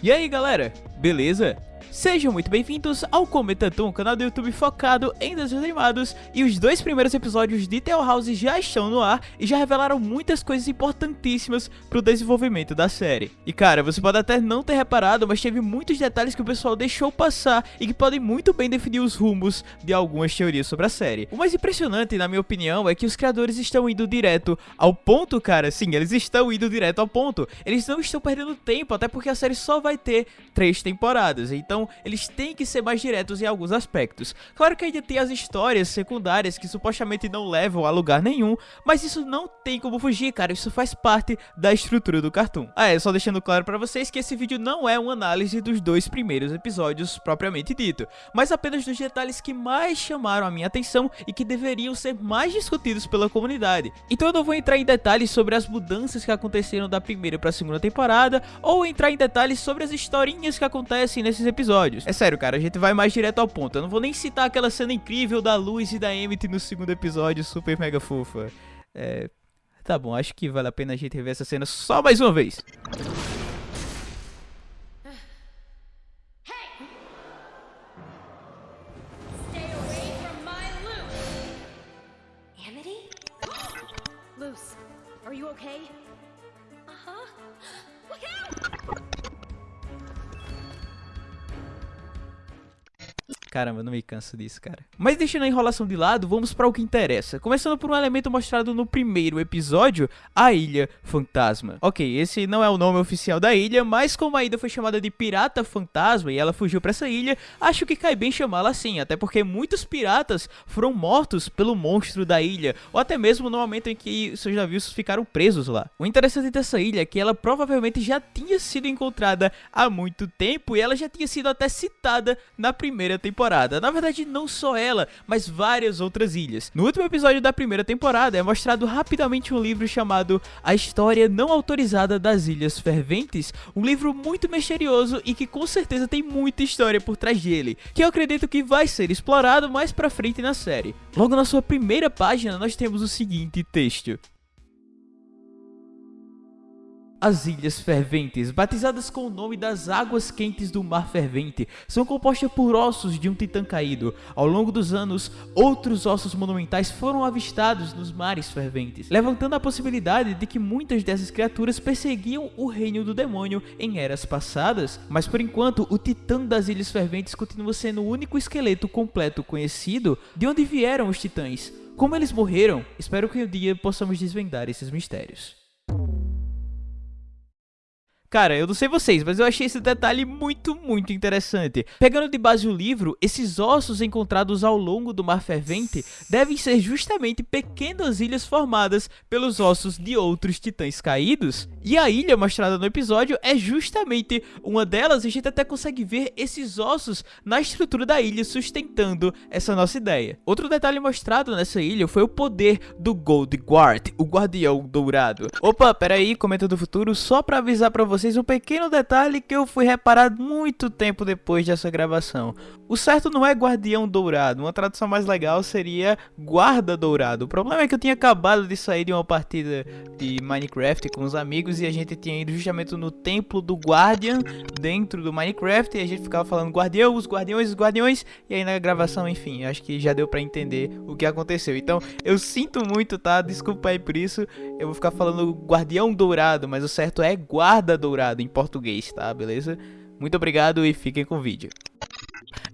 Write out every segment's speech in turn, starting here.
E aí galera, beleza? Sejam muito bem-vindos ao Cometatum, canal do YouTube focado em desenhos animados e os dois primeiros episódios de Tale House já estão no ar e já revelaram muitas coisas importantíssimas pro desenvolvimento da série. E cara, você pode até não ter reparado, mas teve muitos detalhes que o pessoal deixou passar e que podem muito bem definir os rumos de algumas teorias sobre a série. O mais impressionante, na minha opinião, é que os criadores estão indo direto ao ponto, cara, sim, eles estão indo direto ao ponto. Eles não estão perdendo tempo, até porque a série só vai ter três temporadas, então eles têm que ser mais diretos em alguns aspectos. Claro que ainda tem as histórias secundárias que supostamente não levam a lugar nenhum, mas isso não tem como fugir, cara, isso faz parte da estrutura do cartoon. Ah, é, só deixando claro pra vocês que esse vídeo não é uma análise dos dois primeiros episódios propriamente dito, mas apenas dos detalhes que mais chamaram a minha atenção e que deveriam ser mais discutidos pela comunidade. Então eu não vou entrar em detalhes sobre as mudanças que aconteceram da primeira pra segunda temporada, ou entrar em detalhes sobre as historinhas que acontecem nesses episódios episódios. É sério, cara, a gente vai mais direto ao ponto. Eu não vou nem citar aquela cena incrível da Luz e da Emmett no segundo episódio, super mega fofa. É... Tá bom, acho que vale a pena a gente rever essa cena só mais uma vez. Caramba, não me canso disso, cara. Mas deixando a enrolação de lado, vamos para o que interessa. Começando por um elemento mostrado no primeiro episódio, a Ilha Fantasma. Ok, esse não é o nome oficial da ilha, mas como a ilha foi chamada de Pirata Fantasma e ela fugiu para essa ilha, acho que cai bem chamá-la assim, até porque muitos piratas foram mortos pelo monstro da ilha, ou até mesmo no momento em que seus navios ficaram presos lá. O interessante dessa ilha é que ela provavelmente já tinha sido encontrada há muito tempo e ela já tinha sido até citada na primeira temporada. Na verdade, não só ela, mas várias outras ilhas. No último episódio da primeira temporada é mostrado rapidamente um livro chamado A História Não Autorizada das Ilhas Ferventes, um livro muito misterioso e que com certeza tem muita história por trás dele, que eu acredito que vai ser explorado mais pra frente na série. Logo na sua primeira página nós temos o seguinte texto. As Ilhas Ferventes, batizadas com o nome das águas quentes do Mar Fervente, são compostas por ossos de um titã caído. Ao longo dos anos, outros ossos monumentais foram avistados nos mares ferventes, levantando a possibilidade de que muitas dessas criaturas perseguiam o reino do demônio em eras passadas. Mas por enquanto, o titã das Ilhas Ferventes continua sendo o único esqueleto completo conhecido de onde vieram os titãs. Como eles morreram, espero que um dia possamos desvendar esses mistérios. Cara, eu não sei vocês, mas eu achei esse detalhe muito, muito interessante. Pegando de base o livro, esses ossos encontrados ao longo do Mar Fervente devem ser justamente pequenas ilhas formadas pelos ossos de outros titãs caídos. E a ilha mostrada no episódio é justamente uma delas a gente até consegue ver esses ossos na estrutura da ilha sustentando essa nossa ideia. Outro detalhe mostrado nessa ilha foi o poder do Gold Guard, o Guardião Dourado. Opa, peraí, comenta do futuro, só pra avisar pra vocês vocês um pequeno detalhe que eu fui reparar muito tempo depois dessa gravação. O certo não é guardião dourado, uma tradução mais legal seria guarda dourado. O problema é que eu tinha acabado de sair de uma partida de Minecraft com os amigos e a gente tinha ido justamente no templo do Guardian dentro do Minecraft e a gente ficava falando guardião, os guardiões, os guardiões e aí na gravação, enfim, acho que já deu pra entender o que aconteceu. Então, eu sinto muito, tá? Desculpa aí por isso, eu vou ficar falando guardião dourado, mas o certo é guarda dourado dourado em português, tá? Beleza? Muito obrigado e fiquem com o vídeo.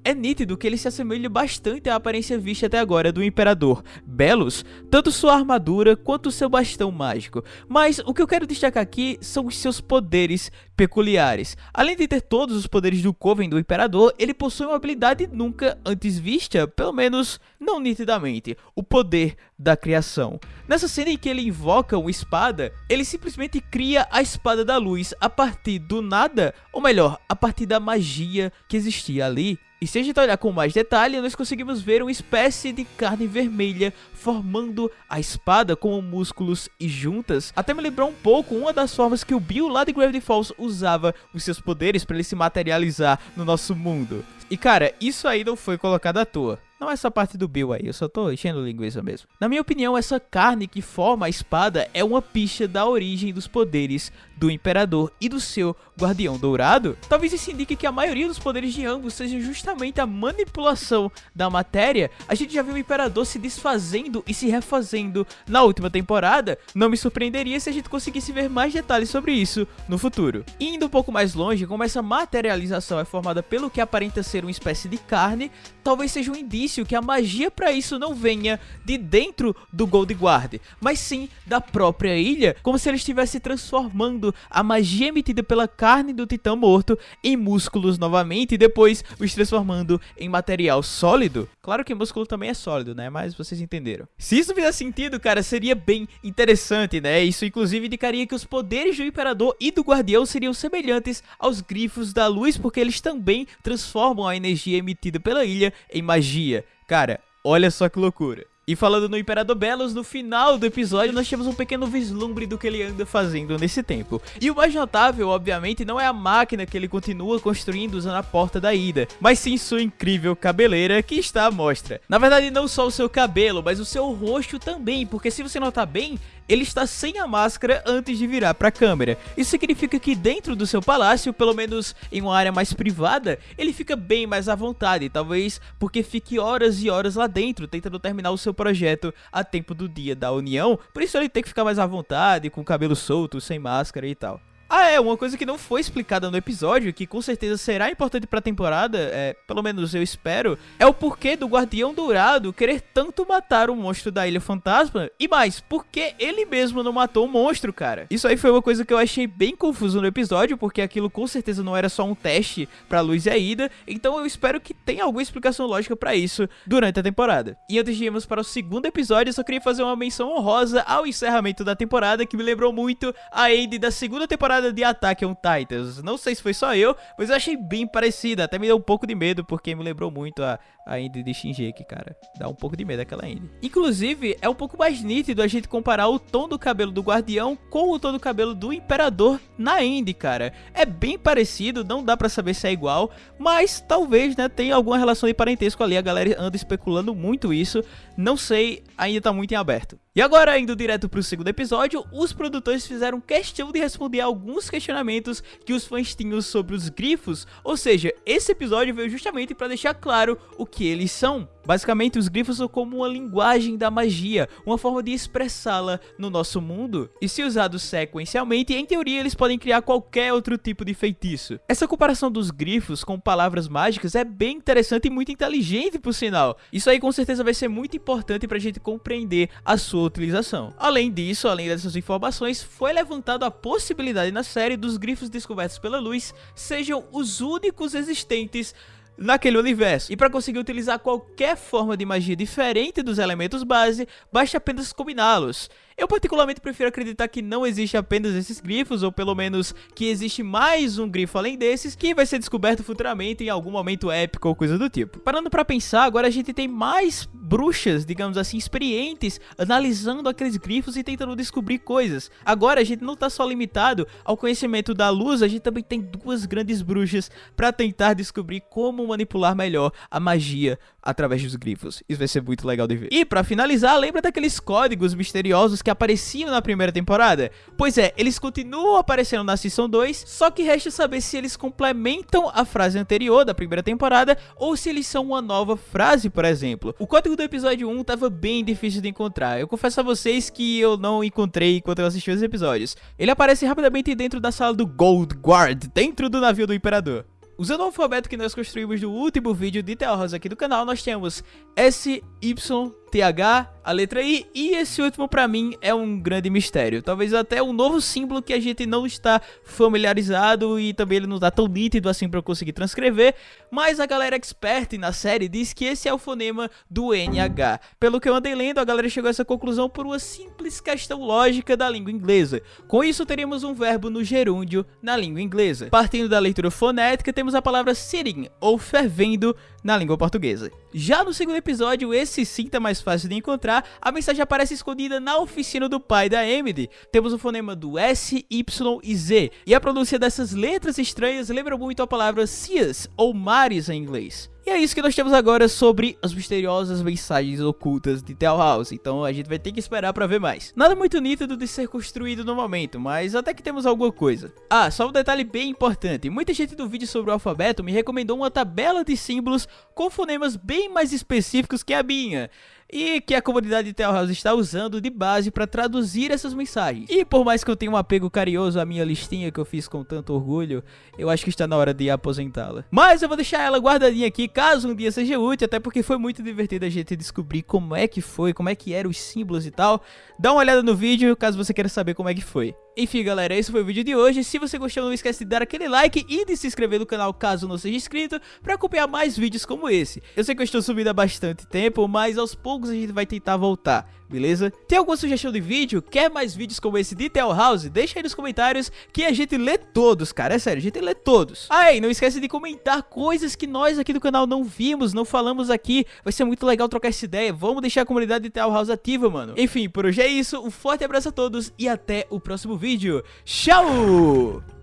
É nítido que ele se assemelha bastante à aparência vista até agora do Imperador Belos, tanto sua armadura quanto seu bastão mágico. Mas o que eu quero destacar aqui são os seus poderes peculiares. Além de ter todos os poderes do Coven do Imperador, ele possui uma habilidade nunca antes vista, pelo menos não nitidamente, o poder da criação. Nessa cena em que ele invoca uma espada, ele simplesmente cria a Espada da Luz a partir do nada, ou melhor, a partir da magia que existia ali. E se a gente olhar com mais detalhe, nós conseguimos ver uma espécie de carne vermelha formando a espada com músculos e juntas. Até me lembrou um pouco uma das formas que o Bill lá de Gravity Falls usava os seus poderes para ele se materializar no nosso mundo. E cara, isso aí não foi colocado à toa. Não essa parte do Bill aí, eu só tô enchendo linguiça mesmo. Na minha opinião, essa carne que forma a espada é uma picha da origem dos poderes do Imperador e do seu Guardião Dourado. Talvez isso indique que a maioria dos poderes de ambos seja justamente a manipulação da matéria. A gente já viu o Imperador se desfazendo e se refazendo na última temporada. Não me surpreenderia se a gente conseguisse ver mais detalhes sobre isso no futuro. Indo um pouco mais longe, como essa materialização é formada pelo que aparenta ser uma espécie de carne, talvez seja um indício que a magia para isso não venha de dentro do Gold Guard, mas sim da própria ilha, como se ele estivesse transformando a magia emitida pela carne do titã morto em músculos novamente e depois os transformando em material sólido. Claro que músculo também é sólido, né? Mas vocês entenderam. Se isso fizer sentido, cara, seria bem interessante, né? Isso inclusive indicaria que os poderes do Imperador e do Guardião seriam semelhantes aos grifos da luz, porque eles também transformam a energia emitida pela ilha em magia. Cara, olha só que loucura. E falando no Imperador Belos, no final do episódio nós temos um pequeno vislumbre do que ele anda fazendo nesse tempo. E o mais notável, obviamente, não é a máquina que ele continua construindo usando a porta da ida, mas sim sua incrível cabeleira que está à mostra. Na verdade, não só o seu cabelo, mas o seu rosto também, porque se você notar bem, ele está sem a máscara antes de virar para a câmera. Isso significa que dentro do seu palácio, pelo menos em uma área mais privada, ele fica bem mais à vontade, talvez porque fique horas e horas lá dentro tentando terminar o seu projeto a tempo do dia da união, por isso ele tem que ficar mais à vontade, com o cabelo solto, sem máscara e tal. Ah, é, uma coisa que não foi explicada no episódio, que com certeza será importante pra temporada, é, pelo menos eu espero, é o porquê do Guardião Dourado querer tanto matar o monstro da Ilha Fantasma, e mais, porque ele mesmo não matou o monstro, cara. Isso aí foi uma coisa que eu achei bem confuso no episódio, porque aquilo com certeza não era só um teste pra Luz e a Ida, então eu espero que tenha alguma explicação lógica pra isso durante a temporada. E antes de irmos para o segundo episódio, eu só queria fazer uma menção honrosa ao encerramento da temporada, que me lembrou muito a Andy da segunda temporada de Attack on Titans. Não sei se foi só eu, mas eu achei bem parecida. Até me deu um pouco de medo, porque me lembrou muito a, a Indy de Shinji, cara. Dá um pouco de medo aquela Indy. Inclusive, é um pouco mais nítido a gente comparar o tom do cabelo do Guardião com o tom do cabelo do Imperador na Indy, cara. É bem parecido, não dá pra saber se é igual, mas talvez, né, tenha alguma relação de parentesco ali. A galera anda especulando muito isso. Não sei, ainda tá muito em aberto. E agora, indo direto pro segundo episódio, os produtores fizeram questão de responder alguns questionamentos que os fãs tinham sobre os grifos, ou seja, esse episódio veio justamente para deixar claro o que eles são. Basicamente, os grifos são como uma linguagem da magia, uma forma de expressá-la no nosso mundo. E se usados sequencialmente, em teoria eles podem criar qualquer outro tipo de feitiço. Essa comparação dos grifos com palavras mágicas é bem interessante e muito inteligente, por sinal. Isso aí com certeza vai ser muito importante pra gente compreender a sua utilização. Além disso, além dessas informações, foi levantado a possibilidade na série dos grifos descobertos pela luz sejam os únicos existentes naquele universo. E para conseguir utilizar qualquer forma de magia diferente dos elementos base, basta apenas combiná-los. Eu particularmente prefiro acreditar que não existe apenas esses grifos, ou pelo menos que existe mais um grifo além desses, que vai ser descoberto futuramente em algum momento épico ou coisa do tipo. Parando pra pensar, agora a gente tem mais bruxas, digamos assim, experientes, analisando aqueles grifos e tentando descobrir coisas. Agora a gente não tá só limitado ao conhecimento da luz, a gente também tem duas grandes bruxas pra tentar descobrir como manipular melhor a magia através dos grifos. Isso vai ser muito legal de ver. E pra finalizar, lembra daqueles códigos misteriosos que apareciam na primeira temporada? Pois é, eles continuam aparecendo na Season 2, só que resta saber se eles complementam a frase anterior da primeira temporada ou se eles são uma nova frase, por exemplo. O código do episódio 1 tava bem difícil de encontrar. Eu confesso a vocês que eu não encontrei enquanto eu assisti os episódios. Ele aparece rapidamente dentro da sala do Gold Guard, dentro do navio do Imperador. Usando o alfabeto que nós construímos no último vídeo de Teorras aqui do canal, nós temos S, Y, TH, a letra I e esse último pra mim é um grande mistério. Talvez até um novo símbolo que a gente não está familiarizado e também ele não tá tão nítido assim pra eu conseguir transcrever, mas a galera expert na série diz que esse é o fonema do NH. Pelo que eu andei lendo, a galera chegou a essa conclusão por uma simples questão lógica da língua inglesa. Com isso, teríamos um verbo no gerúndio na língua inglesa. Partindo da leitura fonética, temos a palavra sitting, ou fervendo, na língua portuguesa. Já no segundo episódio, esse sim tá mais fácil de encontrar, a mensagem aparece escondida na oficina do pai da Emily. Temos o fonema do S, Y e Z, e a pronúncia dessas letras estranhas lembra muito a palavra Cias, ou Mar milhares em inglês. E é isso que nós temos agora sobre as misteriosas mensagens ocultas de Tell House, então a gente vai ter que esperar pra ver mais. Nada muito nítido de ser construído no momento, mas até que temos alguma coisa. Ah, só um detalhe bem importante, muita gente do vídeo sobre o alfabeto me recomendou uma tabela de símbolos com fonemas bem mais específicos que a minha e que a comunidade de House está usando de base para traduzir essas mensagens. E por mais que eu tenha um apego carinhoso à minha listinha que eu fiz com tanto orgulho, eu acho que está na hora de aposentá-la. Mas eu vou deixar ela guardadinha aqui caso um dia seja útil, até porque foi muito divertido a gente descobrir como é que foi, como é que eram os símbolos e tal. Dá uma olhada no vídeo caso você queira saber como é que foi. Enfim, galera, esse foi o vídeo de hoje. Se você gostou, não esquece de dar aquele like e de se inscrever no canal caso não seja inscrito para acompanhar mais vídeos como esse. Eu sei que eu estou subindo há bastante tempo, mas aos poucos a gente vai tentar voltar beleza? Tem alguma sugestão de vídeo? Quer mais vídeos como esse de Tell House? Deixa aí nos comentários que a gente lê todos, cara, é sério, a gente lê todos. Ah, e não esquece de comentar coisas que nós aqui do canal não vimos, não falamos aqui, vai ser muito legal trocar essa ideia, vamos deixar a comunidade de Tell House ativa, mano. Enfim, por hoje é isso, um forte abraço a todos e até o próximo vídeo. Tchau!